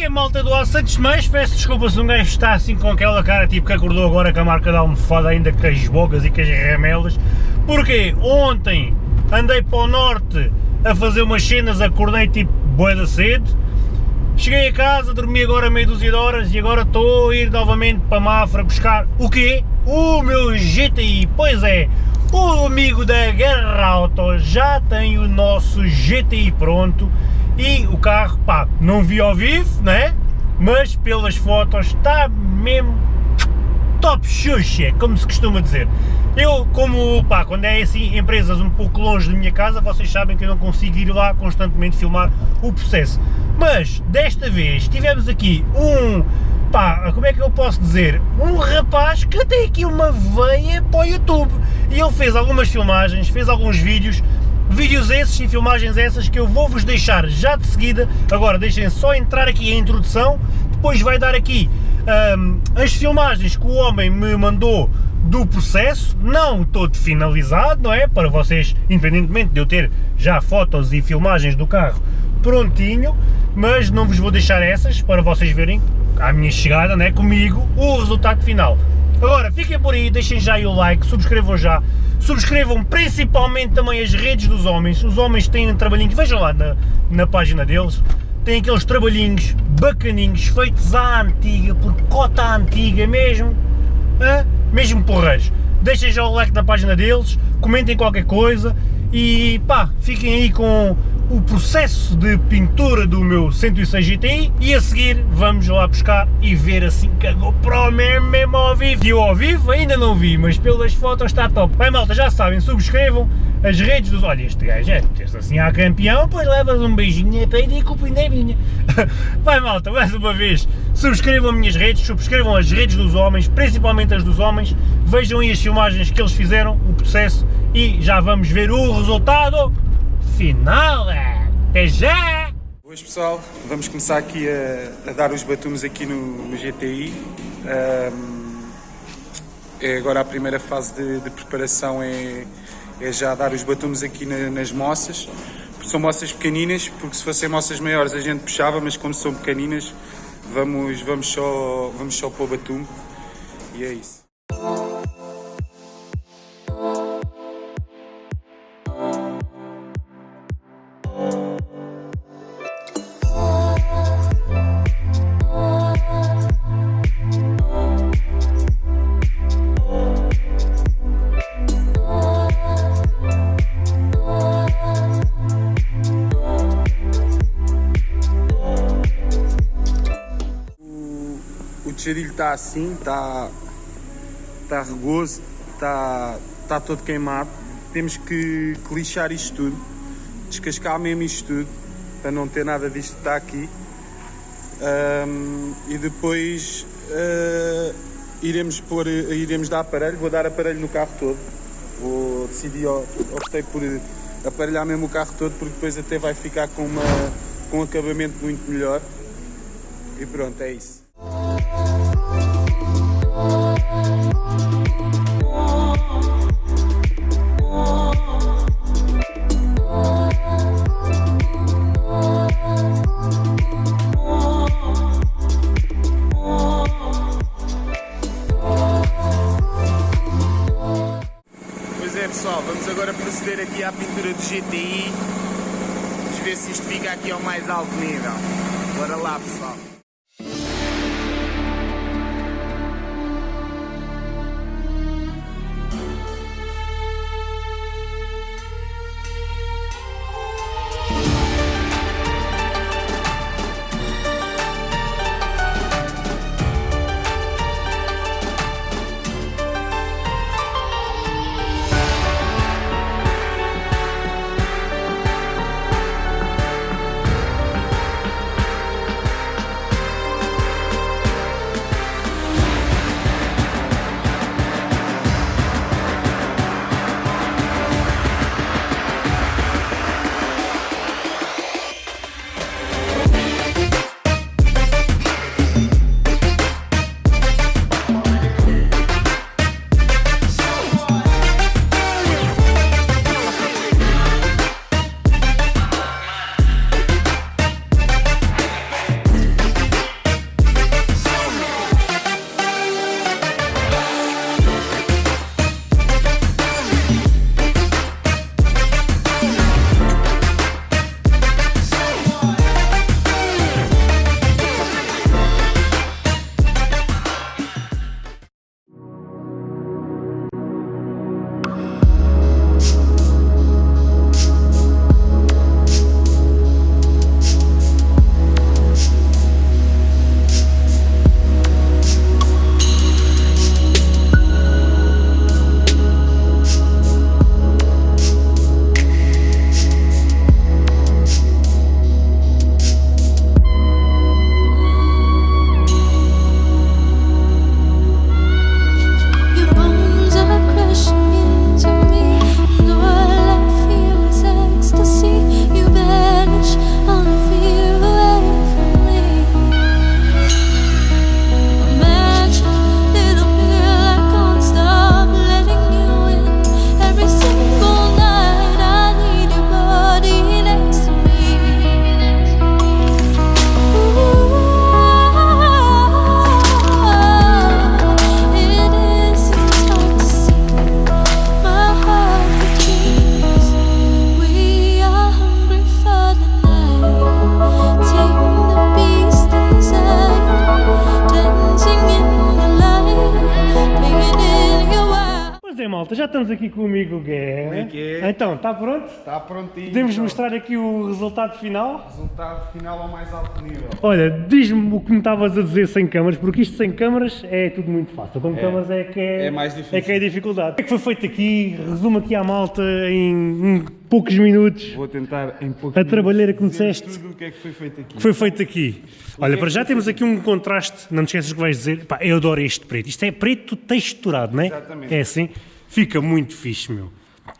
que é malta do Santos mais peço desculpa se um gajo está assim com aquela cara tipo que acordou agora com a marca da almofada ainda com as bocas e com as remelas, porque ontem andei para o norte a fazer umas cenas, acordei tipo boa da cedo, cheguei a casa, dormi agora meia dúzia de horas e agora estou a ir novamente para Mafra buscar o quê? O meu GTI, pois é, o amigo da Guerra Auto já tem o nosso GTI pronto e o carro, pá, não vi ao vivo, né? Mas pelas fotos está mesmo top xuxa, como se costuma dizer. Eu, como, pá, quando é assim, empresas um pouco longe da minha casa, vocês sabem que eu não consigo ir lá constantemente filmar o processo. Mas, desta vez, tivemos aqui um, pá, como é que eu posso dizer? Um rapaz que tem aqui uma veia para o YouTube. E ele fez algumas filmagens, fez alguns vídeos, Vídeos esses e filmagens essas que eu vou-vos deixar já de seguida, agora deixem só entrar aqui a introdução, depois vai dar aqui um, as filmagens que o homem me mandou do processo, não todo finalizado, não é? Para vocês, independentemente de eu ter já fotos e filmagens do carro prontinho, mas não vos vou deixar essas para vocês verem à minha chegada, não é? Comigo, o resultado final. Agora, fiquem por aí, deixem já aí o like, subscrevam já, subscrevam principalmente também as redes dos homens, os homens têm um trabalhinho, vejam lá na, na página deles, têm aqueles trabalhinhos bacaninhos, feitos à antiga, por cota antiga mesmo, hein? mesmo porreiros. Deixem já o like na página deles, comentem qualquer coisa e pá, fiquem aí com o processo de pintura do meu 106 GTI e a seguir vamos lá buscar e ver assim que a GoPro mesmo, mesmo ao vivo. E ao vivo ainda não vi, mas pelas fotos está top. Bem malta, já sabem, subscrevam as redes dos... Olha, este gajo é, tens assim a campeão, pois levas um beijinho para ele e culpa ainda é minha. Vai malta, mais uma vez, subscrevam minhas redes, subscrevam as redes dos homens, principalmente as dos homens, vejam aí as filmagens que eles fizeram, o processo e já vamos ver o resultado final! É. Até já! Boas pessoal, vamos começar aqui a, a dar os batumes aqui no, no GTI. Um, é agora a primeira fase de, de preparação é, é, já dar os batumes aqui na, nas moças. São moças pequeninas, porque se fossem moças maiores a gente puxava, mas como são pequeninas vamos, vamos, só, vamos só pôr batume e é isso. Tijadilho está assim, está tá rugoso, está tá todo queimado. Temos que, que lixar isto tudo, descascar mesmo isto tudo, para não ter nada disto que está aqui. Um, e depois uh, iremos, pôr, iremos dar aparelho, vou dar aparelho no carro todo. Vou decidir, optei por aparelhar mesmo o carro todo, porque depois até vai ficar com, uma, com um acabamento muito melhor. E pronto, é isso. Alto nível. Bora lá pessoal. Malta, já estamos aqui com o amigo Guerra. É que é? Então, está pronto? Está prontinho. Podemos então. mostrar aqui o resultado final? Resultado final ao mais alto nível. Olha, diz-me o que me estavas a dizer sem câmaras, porque isto sem câmaras é tudo muito fácil. Com câmaras é que é, É mais difícil. É que é a dificuldade. O que é que foi feito aqui? Resumo aqui à malta em poucos minutos. Vou tentar em pouco. A trabalheira que me disseste. Tudo o que é que foi feito aqui. que foi feito aqui. Olha, para já temos aqui um contraste, não te esqueças que vais dizer, pá, eu adoro este preto. Isto é preto texturado, não é? Exatamente. É assim, fica muito fixe, meu.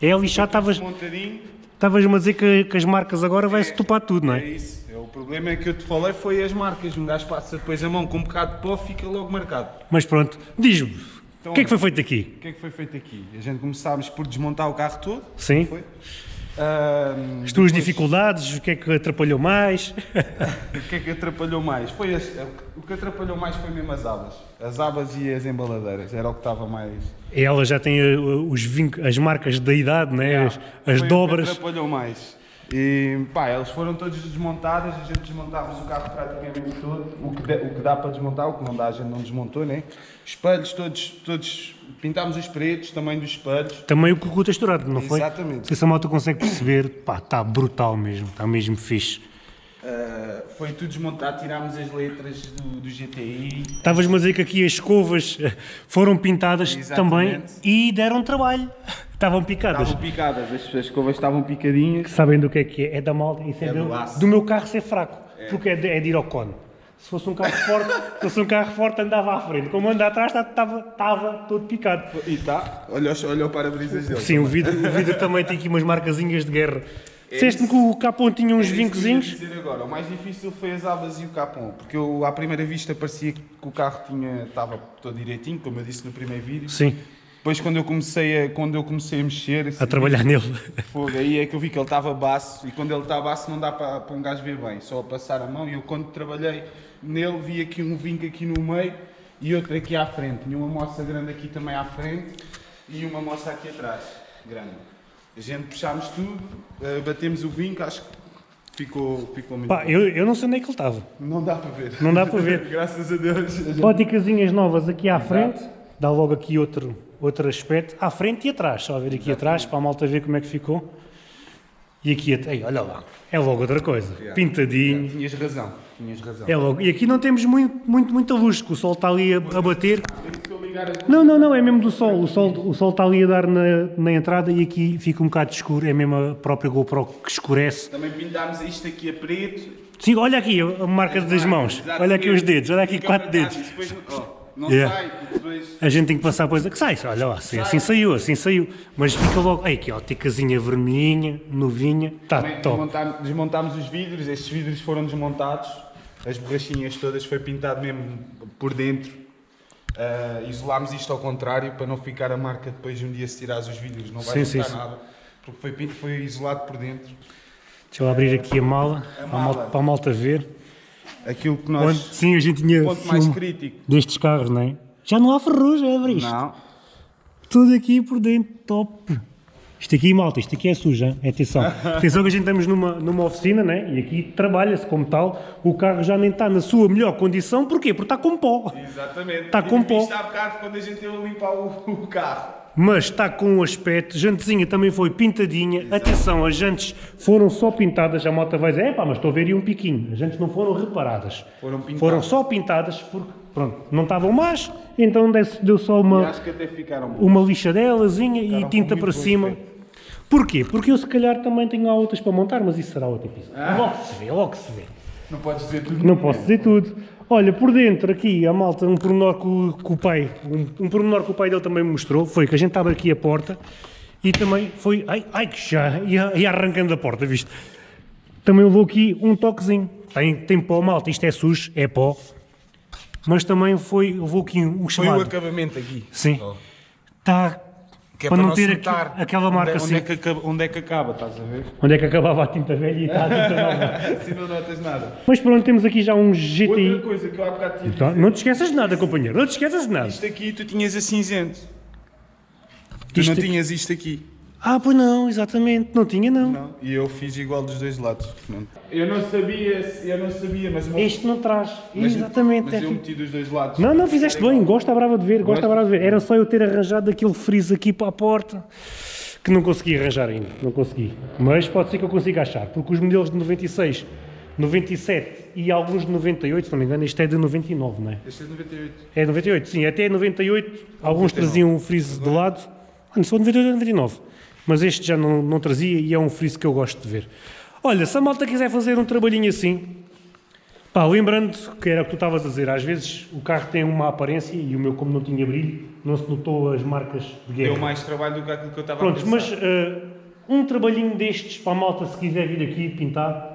É lixado, estavas- Montadinho. estavas-me a dizer que, que as marcas agora vai-se topar tudo, não É é? isso. É, o problema é que eu te falei foi as marcas. Um gajo passa depois a mão com um bocado de pó fica logo marcado. Mas pronto, diz-me, Então, o que é que foi feito aqui? O que é que foi feito aqui? A gente começámos por desmontar o carro todo. Sim? Foi. As tuas depois, dificuldades, o que é que atrapalhou mais? O que é que atrapalhou mais? Foi as- o que atrapalhou mais foi mesmo as abas. As abas e as embaladeiras. Era o que estava mais. Ela já tem uh, os vinc- as marcas da idade, né? as, as Foi dobras. Atrapalhou mais. E pá, eles foram todos desmontadas, a gente desmontávamos o carro praticamente todo. O que, dá- o que dá para desmontar, o que não dá, a gente não desmontou, né? Espelhos todos, todos pintámos os pretos, também dos espelhos. Também o cucu texturado, não foi? Exatamente. Se essa moto consegue perceber, pá, está brutal mesmo, está mesmo fixe. Ah, foi tudo desmontado, tirámos as letras do, do GTI. Estavas-me a dizer que aqui as escovas eh, foram pintadas também Exatamente. e deram trabalho. Estavam picadas. Estavam picadas, as, as escovas estavam picadinhas. Sabem do que é que é? É da malta. Isso é, É do, do meu carro ser fraco. Porque é de, é de ir ao cone. Se fosse um carro forte, se fosse um carro forte andava à frente. Como anda atrás estava, estava todo picado. E tá, olha, olha o para-brisas dele. Sim, o vidro, o vidro também tem aqui umas marcazinhas de guerra. Disseste-me que o capão tinha uns É que vincozinhos. dizer agora. O mais difícil foi as abas e o capão, porque eu, à primeira vista parecia que o carro tinha, estava todo direitinho, como eu disse no primeiro vídeo. Sim, Depois quando eu comecei a, quando eu comecei a mexer, esse a trabalhar nele. fogo, aí é que eu vi que ele estava baço e quando ele está baço não dá para, para um gajo ver bem, só a passar a mão e eu quando trabalhei nele vi aqui um vinco aqui no meio e outro aqui à frente. Tinha uma moça grande aqui também à frente e uma moça aqui atrás, grande. A gente puxámos tudo, eh, batemos o vinco, acho que ficou, ficou muito Pá, eu, eu não sei onde é que ele estava. Não dá para ver. Não dá para ver. Graças a Deus. a gente- novas aqui à frente, dá logo aqui outro, outro aspecto, à frente e atrás, só a ver aqui atrás, para a malta ver como é que ficou. E aqui, ei, olha lá, é logo outra coisa, pintadinho, Tinhas razão, tinhas razão. é logo. E aqui não temos muito, muito, muita luz, que o sol está ali a, a bater. Não, não, não, é mesmo do sol, o sol, o sol está ali a dar na, na entrada e aqui fica um bocado escuro, é mesmo a própria GoPro que escurece. Também pintámos isto aqui a preto. Sim, olha aqui a marca das mãos, olha aqui os dedos, olha aqui quatro dedos. não Yeah. sai, e depois... A gente tem que passar depois. Que sai, olha lá, assim, assim saiu, assim saiu. Mas fica logo. Ei, aqui, ó, ticazinha vermelhinha, novinha. Está top. desmontámos, desmontámos os vidros, estes vidros foram desmontados, as borrachinhas todas foi pintado mesmo por dentro. Ah, isolámos isto ao contrário para não ficar a marca depois de um dia se tirares os vidros, não vai Sim, nada. Porque foi, foi isolado por dentro. Deixa eu abrir aqui a mala, A Para, a malta, mala. para a malta ver. Aquilo que Onde, nós. sim, a gente tinha ponto mais crítico. destes carros, não é? Já não há ferrugem, abre isto. Não. Tudo aqui por dentro, top. Isto aqui, malta, isto aqui é suja, hein? atenção. atenção que a gente estamos numa, numa oficina, né? E aqui trabalha-se como tal. O carro já nem está na sua melhor condição, porquê? Porque está com pó. Exatamente. Tá com pó. Isto há bocado quando a gente ia limpar o, o carro. Mas está com um aspecto, jantezinha também foi pintadinha, atenção, as jantes foram só pintadas, a moto vai dizer, epá, mas estou a ver aí um piquinho, as jantes não foram reparadas, Foram pintadas. foram só pintadas porque, pronto, não estavam más, então deu, só E uma, uma lixadelazinha e Ficaram com tinta para cima. Porquê? Porque eu se calhar também tenho outras para montar, mas isso será outro episódio. Ah. Logo se vê, logo se vê. Não podes dizer tudo. Não posso dizer tudo. Olha, por dentro aqui, a malta, um pormenor que o, que o pai, um, um pormenor que o pai dele também me mostrou, foi que a gente estava aqui a porta e também foi, ai, ai que já, ia, ia arrancando a porta, viste? Também levou aqui um toquezinho. Tem, tem pó, malta, isto é sujo, é pó. Mas também foi, levou aqui um Foi o chamado. acabamento aqui. Sim. Está Que é para, não se ter aquela marca onde, assim. onde, é que acaba, onde é que acaba, estás a ver? Onde é que acabava a tinta velha e está a tinta nova. assim não notas nada. Mas pronto, temos aqui já um Outra GTI. coisa que eu há bocado tinha Então, não te esqueças de nada, companheiro. Não te esqueças de nada. Isto aqui tu tinhas a cinzento. Tu Isto não aqui- tinhas isto aqui. Ah, pois não, exatamente, não tinha não. Não, e eu fiz igual dos dois lados. Não. Eu não sabia, eu não sabia, mas... Este não traz, mas- exatamente. Mas é eu meti dos dois lados. Não, não, fizeste bem, gosto à brava de ver, Gosto. brava de ver. Era só eu ter arranjado aquele friso aqui para a porta, que não consegui arranjar ainda, não consegui. Mas pode ser que eu consiga achar, porque os modelos de 96, 97 e alguns de 98, se não me engano, este é de 99, não é? Este é de 98. É 98, sim, até 98, alguns traziam um friso de lado, ah, não só 98 ou 99, mas este já não, não trazia e é um friso que eu gosto de ver. Olha, se a malta quiser fazer um trabalhinho assim, pá, lembrando que era o que tu estavas a dizer, às vezes o carro tem uma aparência e o meu, como não tinha brilho, não se notou as marcas de guerra. Deu mais trabalho do que aquilo que eu estava a pensar. mas eh, um trabalhinho destes para a malta se quiser vir aqui pintar,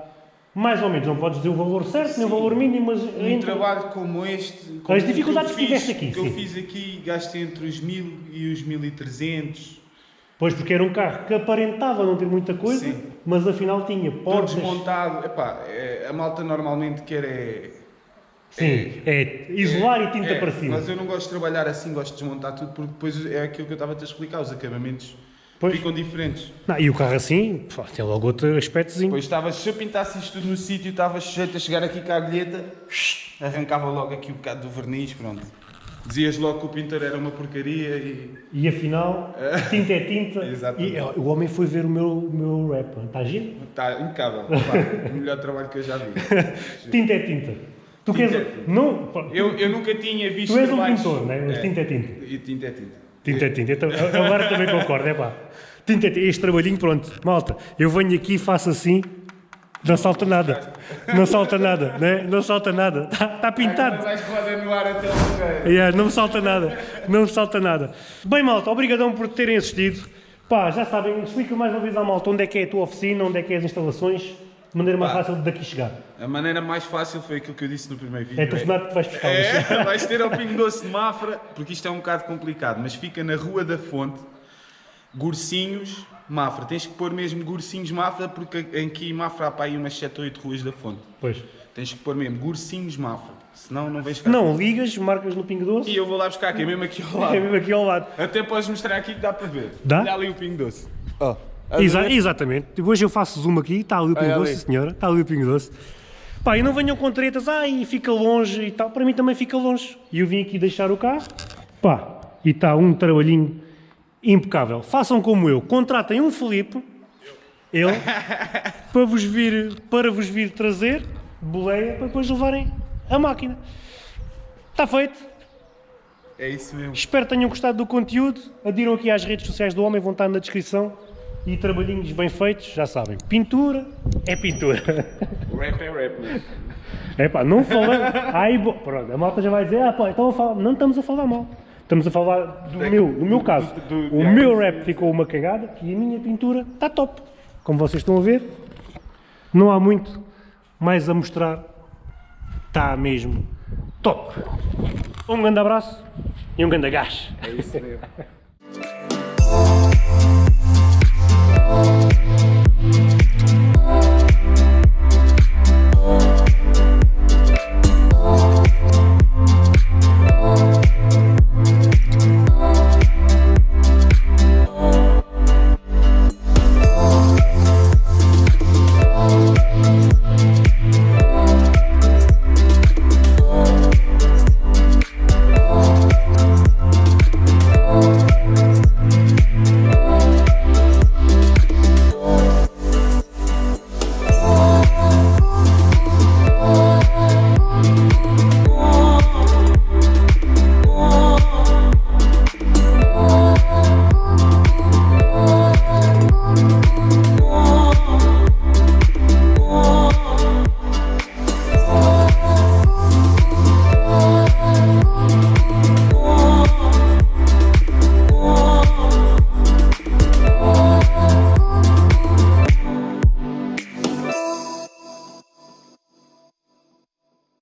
mais ou menos, não podes dizer o valor certo, nem o valor mínimo, mas Um entre- trabalho como este, como As dificuldades eu que tiveste fiz- aqui, que eu sim. fiz aqui, gastei entre os 1000 e os 1300. Pois, porque era um carro que aparentava não ter muita coisa, Sim. mas afinal tinha Todo portas. desmontado. Epá, é, a malta normalmente quer é... Sim, é isolar e tinta é, para cima. Mas eu não gosto de trabalhar assim, gosto de desmontar tudo, porque depois é aquilo que eu estava a te explicar, os acabamentos Pois. ficam diferentes. Não, e o carro assim, pá, tem logo outro aspectozinho. Depois estava, se eu pintasse isto tudo no sítio, estava sujeito a chegar aqui com a agulheta, arrancava logo aqui um bocado do verniz, pronto. Dizias logo que o pintor era uma porcaria e... E afinal, tinta é tinta. Exatamente. e o homem foi ver o meu, o meu rap. Está giro? Está impecável. pá, o melhor trabalho que eu já vi. Tinta é tinta. Tu Tinta queres. é tinta. Não, Eu, eu nunca tinha visto tu és um trabalhos- pintor, não é? Mas É. tinta é tinta. E tinta é tinta. Tinta é tinta. Então, agora também concordo, é pá. Tinta é tinta. Este trabalhinho, pronto. Malta, eu venho aqui e faço assim. Não salta nada. Não salta nada, né? Não salta nada. Está tá pintado. Yeah, não me salta nada, não me salta nada. Bem, malta, obrigadão por terem assistido. Pá, já sabem, explica mais uma vez à malta onde é que é a tua oficina, onde é que é as instalações, de maneira mais Pá. fácil de daqui chegar. A maneira mais fácil foi aquilo que eu disse no primeiro vídeo. É telefonar que vais buscar É, vais ter ao Pingo Doce de Mafra, porque isto é um bocado complicado, mas fica na Rua da Fonte, Gursinhos, Mafra. Tens que pôr mesmo Gursinhos Mafra, porque aqui em Mafra há para aí umas 7 ou 8 ruas da Fonte. Pois. Tens que pôr mesmo Gursinhos Mafra, senão não vens cá. Não, ligas, marcas no Pingo Doce, E eu vou lá buscar, que é mesmo aqui ao é lado. mesmo aqui ao lado. Até podes mostrar aqui que dá para ver. Dá? Olha ali o Pingo Doce. Ó. Exa- exatamente. Hoje eu faço zoom aqui, está ali o Pingo Doce, ali. senhora, está ali o Pingo Doce. Pá, e não venham com tretas, ai, fica longe e tal. Para mim também fica longe. E eu vim aqui deixar o carro, pá, e está um trabalhinho impecável. Façam como eu, contratem um Felipe, ele, para vos vir, para vos vir trazer, boleia, para depois levarem a máquina. Está feito. É isso mesmo. Espero que tenham gostado do conteúdo. Adiram aqui às redes sociais do homem, vão estar na descrição. E trabalhinhos bem feitos, já sabem. Pintura é pintura. Rap é rap, né? É pá, não. Ai, bo... Pronto, a malta já vai dizer, ah pá, então a falar. Não estamos a falar mal. Estamos a falar do meu, do meu caso. do- do- O meu rap ficou uma cagada e a minha pintura está top. Como vocês estão a ver, não há muito mais a mostrar. Está mesmo top. Um grande abraço e um grande gás. É isso mesmo.